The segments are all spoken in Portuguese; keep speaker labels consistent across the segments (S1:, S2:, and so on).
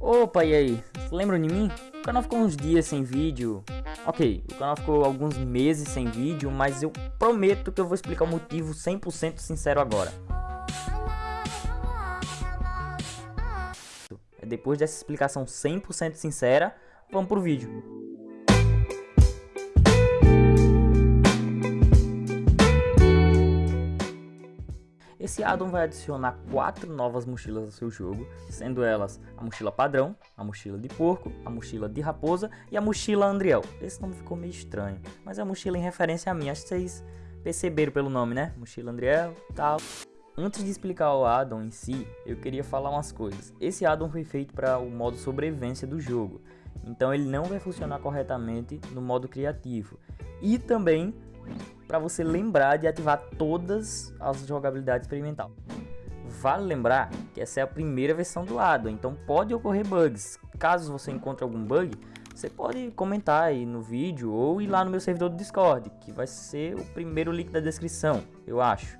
S1: Opa, e aí? Lembram de mim? O canal ficou uns dias sem vídeo. Ok, o canal ficou alguns meses sem vídeo, mas eu prometo que eu vou explicar o motivo 100% sincero agora. Depois dessa explicação 100% sincera, vamos pro vídeo. Esse addon vai adicionar quatro novas mochilas ao seu jogo, sendo elas a mochila padrão, a mochila de porco, a mochila de raposa e a mochila Andriel. Esse nome ficou meio estranho, mas é a mochila em referência a mim, acho que vocês perceberam pelo nome, né? Mochila Andriel e tal. Antes de explicar o addon em si, eu queria falar umas coisas. Esse addon foi feito para o modo sobrevivência do jogo, então ele não vai funcionar corretamente no modo criativo. E também para você lembrar de ativar todas as jogabilidades experimental. Vale lembrar que essa é a primeira versão do lado, então pode ocorrer bugs. Caso você encontre algum bug, você pode comentar aí no vídeo ou ir lá no meu servidor do Discord, que vai ser o primeiro link da descrição, eu acho.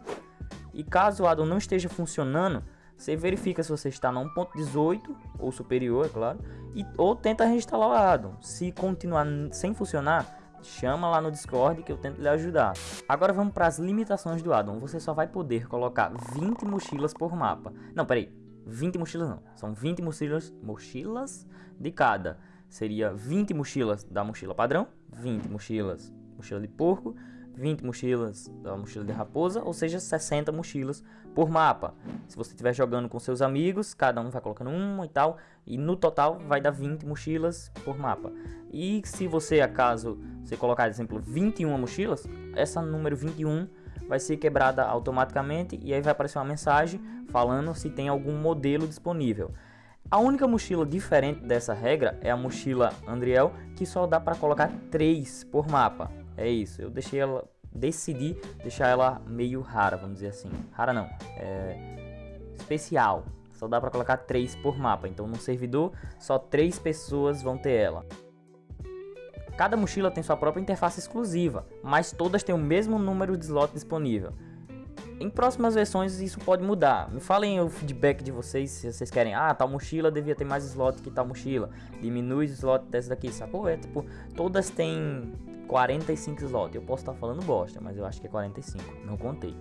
S1: E caso o addon não esteja funcionando, você verifica se você está na 1.18 ou superior, é claro, e, ou tenta reinstalar o addon. Se continuar sem funcionar, chama lá no Discord que eu tento lhe ajudar. Agora vamos para as limitações do addon. Você só vai poder colocar 20 mochilas por mapa. Não, peraí. 20 mochilas não. São 20 mochilas, mochilas de cada. Seria 20 mochilas da mochila padrão, 20 mochilas mochila de porco, 20 mochilas da mochila de raposa, ou seja, 60 mochilas por mapa. Se você estiver jogando com seus amigos, cada um vai colocando uma e tal, e no total vai dar 20 mochilas por mapa. E se você, acaso, você colocar, por exemplo, 21 mochilas, essa número 21 vai ser quebrada automaticamente e aí vai aparecer uma mensagem falando se tem algum modelo disponível. A única mochila diferente dessa regra é a mochila Andriel, que só dá para colocar 3 por mapa. É isso, eu deixei ela, decidi deixar ela meio rara, vamos dizer assim. Rara não, é especial. Só dá para colocar 3 por mapa, então no servidor só 3 pessoas vão ter ela. Cada mochila tem sua própria interface exclusiva, mas todas têm o mesmo número de slot disponível. Em próximas versões isso pode mudar. Me falem o feedback de vocês se vocês querem. Ah, tal mochila devia ter mais slot que tal mochila. Diminui o slot dessa daqui, sacou? É tipo, todas têm 45 slots. Eu posso estar falando bosta, mas eu acho que é 45. Não contei.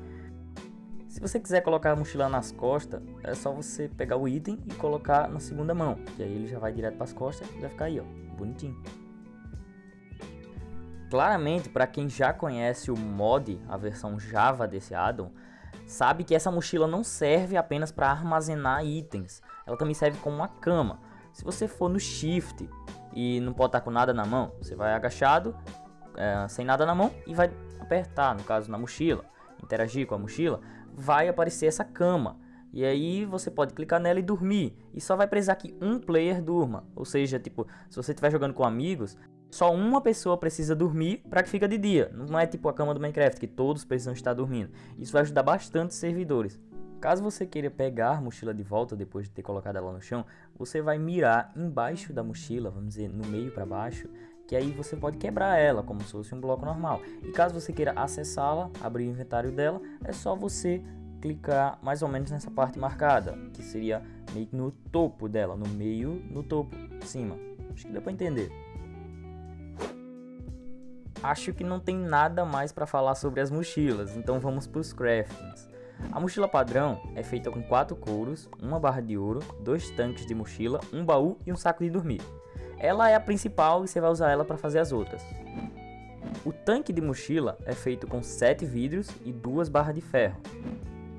S1: Se você quiser colocar a mochila nas costas, é só você pegar o item e colocar na segunda mão. Que aí ele já vai direto para as costas e vai ficar aí, ó, bonitinho. Claramente, para quem já conhece o mod, a versão Java desse addon, sabe que essa mochila não serve apenas para armazenar itens, ela também serve como uma cama. Se você for no Shift e não pode estar com nada na mão, você vai agachado, é, sem nada na mão e vai apertar, no caso na mochila, interagir com a mochila, vai aparecer essa cama. E aí você pode clicar nela e dormir. E só vai precisar que um player durma. Ou seja, tipo, se você estiver jogando com amigos, só uma pessoa precisa dormir para que fica de dia. Não é tipo a cama do Minecraft, que todos precisam estar dormindo. Isso vai ajudar bastante os servidores. Caso você queira pegar a mochila de volta depois de ter colocado ela no chão, você vai mirar embaixo da mochila, vamos dizer, no meio para baixo, que aí você pode quebrar ela como se fosse um bloco normal. E caso você queira acessá-la, abrir o inventário dela, é só você clicar mais ou menos nessa parte marcada, que seria meio que no topo dela, no meio, no topo, cima. Acho que deu para entender acho que não tem nada mais para falar sobre as mochilas, então vamos para os craftings. A mochila padrão é feita com 4 couros, uma barra de ouro, dois tanques de mochila, um baú e um saco de dormir. Ela é a principal e você vai usar ela para fazer as outras. O tanque de mochila é feito com 7 vidros e duas barras de ferro.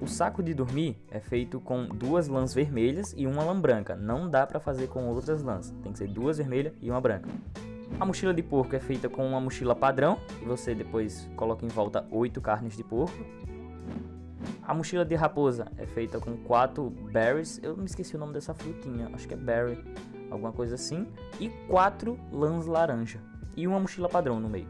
S1: O saco de dormir é feito com duas lãs vermelhas e uma lã branca. Não dá para fazer com outras lãs, tem que ser duas vermelhas e uma branca. A mochila de porco é feita com uma mochila padrão, e você depois coloca em volta 8 carnes de porco. A mochila de raposa é feita com 4 berries, eu me esqueci o nome dessa frutinha, acho que é berry, alguma coisa assim, e 4 lãs laranja, e uma mochila padrão no meio.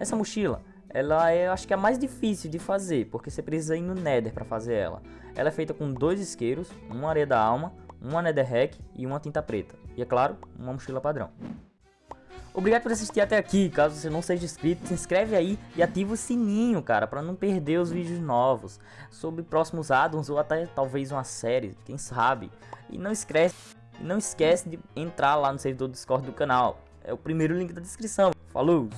S1: Essa mochila, ela é, acho que é a mais difícil de fazer, porque você precisa ir no nether para fazer ela. Ela é feita com dois isqueiros, uma areia da alma, uma netherrack e uma tinta preta. E é claro, uma mochila padrão. Obrigado por assistir até aqui. Caso você não seja inscrito, se inscreve aí e ativa o sininho, cara, para não perder os vídeos novos sobre próximos addons ou até talvez uma série, quem sabe. E não esquece não esquece de entrar lá no servidor do Discord do canal. É o primeiro link da descrição. Falou!